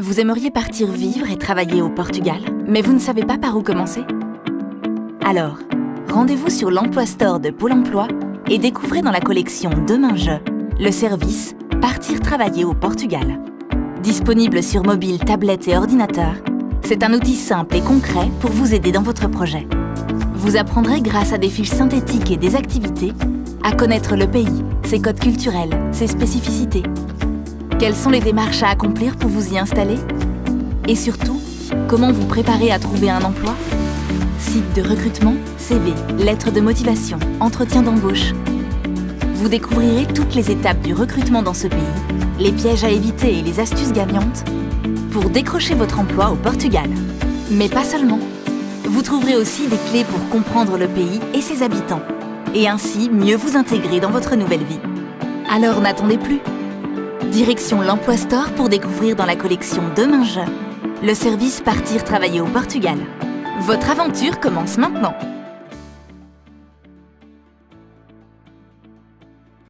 Vous aimeriez partir vivre et travailler au Portugal, mais vous ne savez pas par où commencer? Alors, rendez-vous sur l'Emploi Store de Pôle emploi et découvrez dans la collection Demain Je le service Partir travailler au Portugal. Disponible sur mobile, tablette et ordinateur, c'est un outil simple et concret pour vous aider dans votre projet. Vous apprendrez grâce à des fiches synthétiques et des activités à connaître le pays, ses codes culturels, ses spécificités, quelles sont les démarches à accomplir pour vous y installer Et surtout, comment vous préparer à trouver un emploi Site de recrutement, CV, lettres de motivation, entretien d'embauche. Vous découvrirez toutes les étapes du recrutement dans ce pays, les pièges à éviter et les astuces gagnantes pour décrocher votre emploi au Portugal. Mais pas seulement. Vous trouverez aussi des clés pour comprendre le pays et ses habitants, et ainsi mieux vous intégrer dans votre nouvelle vie. Alors n'attendez plus Direction l'Emploi Store pour découvrir dans la collection Demain Je le service Partir travailler au Portugal. Votre aventure commence maintenant